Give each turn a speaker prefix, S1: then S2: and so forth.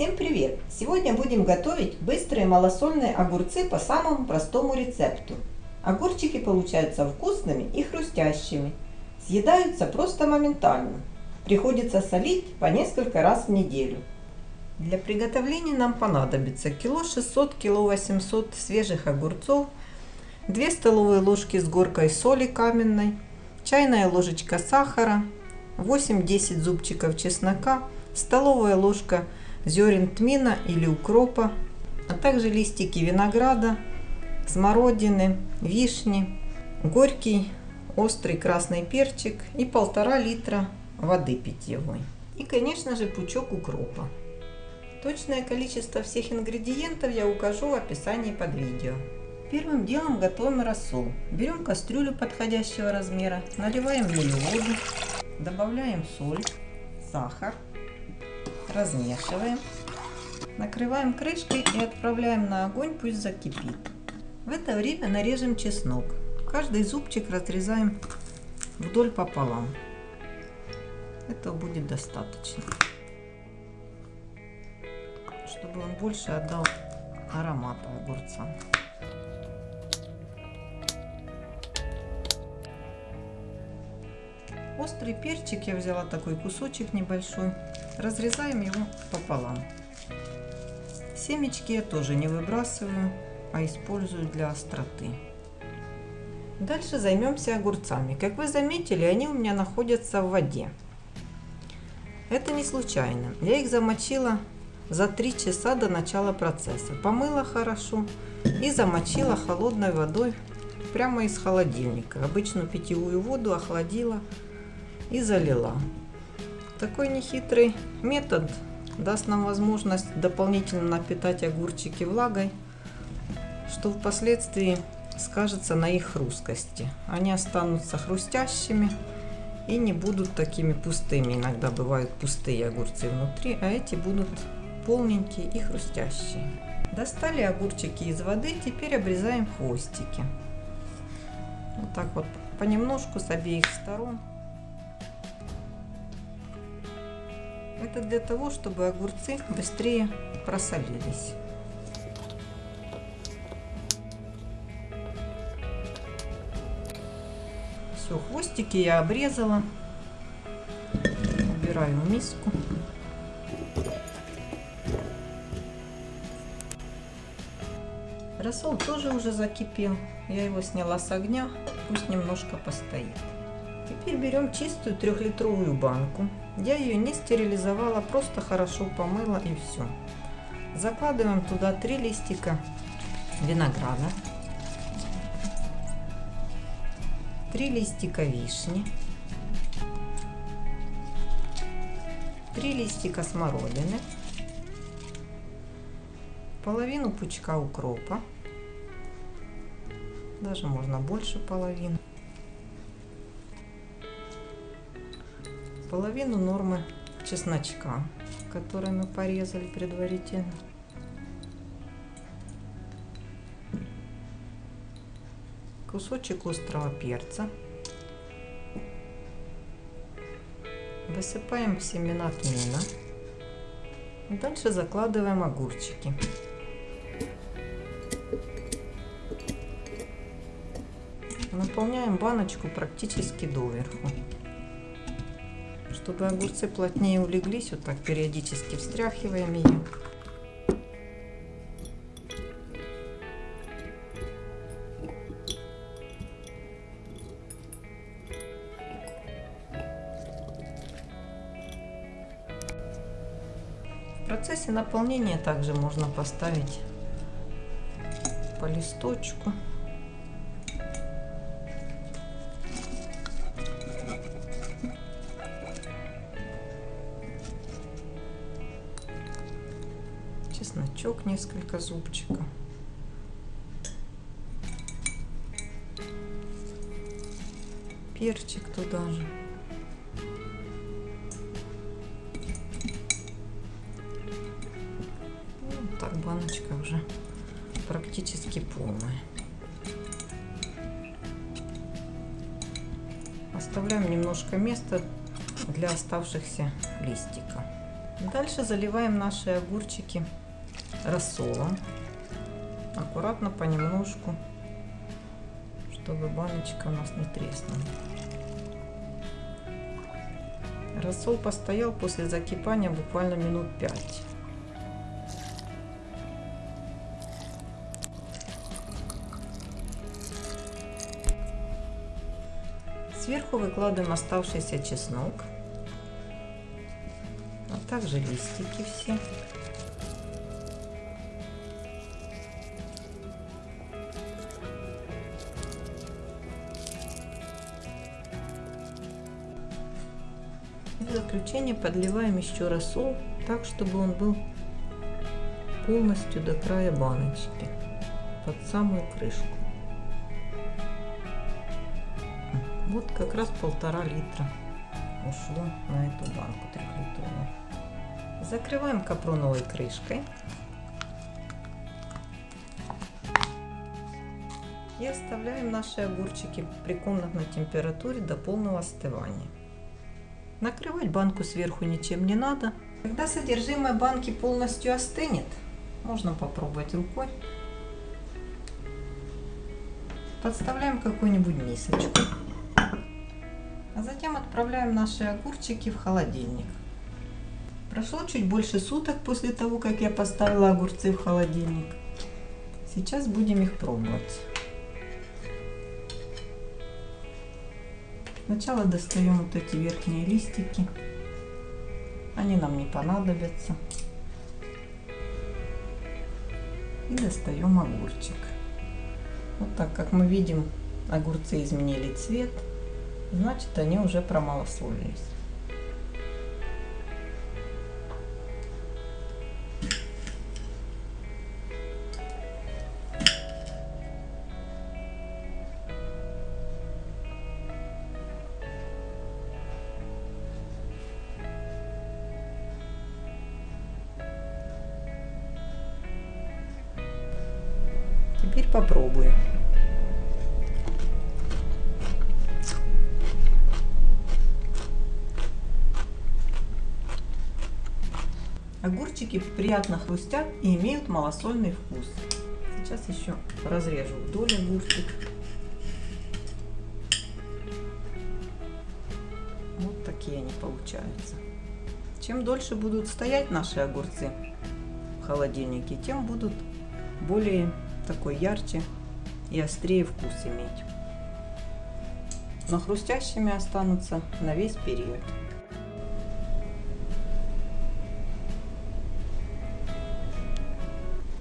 S1: Всем привет! Сегодня будем готовить быстрые малосольные огурцы по самому простому рецепту. Огурчики получаются вкусными и хрустящими. Съедаются просто моментально. Приходится солить по несколько раз в неделю. Для приготовления нам понадобится кило 600 кило 800 свежих огурцов, 2 столовые ложки с горкой соли каменной, чайная ложечка сахара, 8-10 зубчиков чеснока, столовая ложка зерен тмина или укропа, а также листики винограда, смородины, вишни, горький острый красный перчик и полтора литра воды питьевой. И, конечно же, пучок укропа. Точное количество всех ингредиентов я укажу в описании под видео. Первым делом готовим рассол. Берем кастрюлю подходящего размера, наливаем в нее воду, добавляем соль, сахар, размешиваем, накрываем крышкой и отправляем на огонь, пусть закипит. В это время нарежем чеснок. Каждый зубчик разрезаем вдоль пополам. Этого будет достаточно, чтобы он больше отдал аромата огурца. Острый перчик я взяла такой кусочек небольшой. Разрезаем его пополам. Семечки я тоже не выбрасываю, а использую для остроты. Дальше займемся огурцами. Как вы заметили, они у меня находятся в воде. Это не случайно. Я их замочила за 3 часа до начала процесса. Помыла хорошо и замочила холодной водой прямо из холодильника. Обычную питьевую воду охладила и залила. Такой нехитрый метод даст нам возможность дополнительно напитать огурчики влагой, что впоследствии скажется на их хрусткости. Они останутся хрустящими и не будут такими пустыми. Иногда бывают пустые огурцы внутри, а эти будут полненькие и хрустящие. Достали огурчики из воды, теперь обрезаем хвостики. Вот так вот понемножку с обеих сторон. Это для того, чтобы огурцы быстрее просолились. Все, хвостики я обрезала. Убираю в миску. Рассол тоже уже закипел. Я его сняла с огня, пусть немножко постоит. Теперь берем чистую трехлитровую банку. Я ее не стерилизовала, просто хорошо помыла и все. Закладываем туда три листика винограда, три листика вишни, три листика смородины, половину пучка укропа, даже можно больше половины. Половину нормы чесночка, который мы порезали предварительно. Кусочек острого перца. Высыпаем семена тмина. Дальше закладываем огурчики. Наполняем баночку практически доверху. Чтобы огурцы плотнее улеглись, вот так периодически встряхиваем ее. В процессе наполнения также можно поставить по листочку. Чесночок несколько зубчиков. Перчик туда же. Вот так баночка уже практически полная. Оставляем немножко места для оставшихся листиков. Дальше заливаем наши огурчики рассолом. Аккуратно, понемножку, чтобы баночка у нас не треснула. Рассол постоял после закипания буквально минут 5. Сверху выкладываем оставшийся чеснок, а также листики все. Заключение подливаем еще рассол, так чтобы он был полностью до края баночки, под самую крышку. Вот как раз полтора литра ушло на эту банку трехлитровую. Закрываем капроновой крышкой. И оставляем наши огурчики при комнатной температуре до полного остывания. Накрывать банку сверху ничем не надо. Когда содержимое банки полностью остынет, можно попробовать рукой. Подставляем какую-нибудь мисочку. А затем отправляем наши огурчики в холодильник. Прошло чуть больше суток после того, как я поставила огурцы в холодильник. Сейчас будем их пробовать. Сначала достаем вот эти верхние листики. Они нам не понадобятся. И достаем огурчик. Вот так, как мы видим, огурцы изменили цвет значит они уже промалословились. Теперь попробуем. Огурчики приятно хрустят и имеют малосольный вкус. Сейчас еще разрежу вдоль огурчик. Вот такие они получаются. Чем дольше будут стоять наши огурцы в холодильнике, тем будут более такой ярче и острее вкус иметь. Но хрустящими останутся на весь период.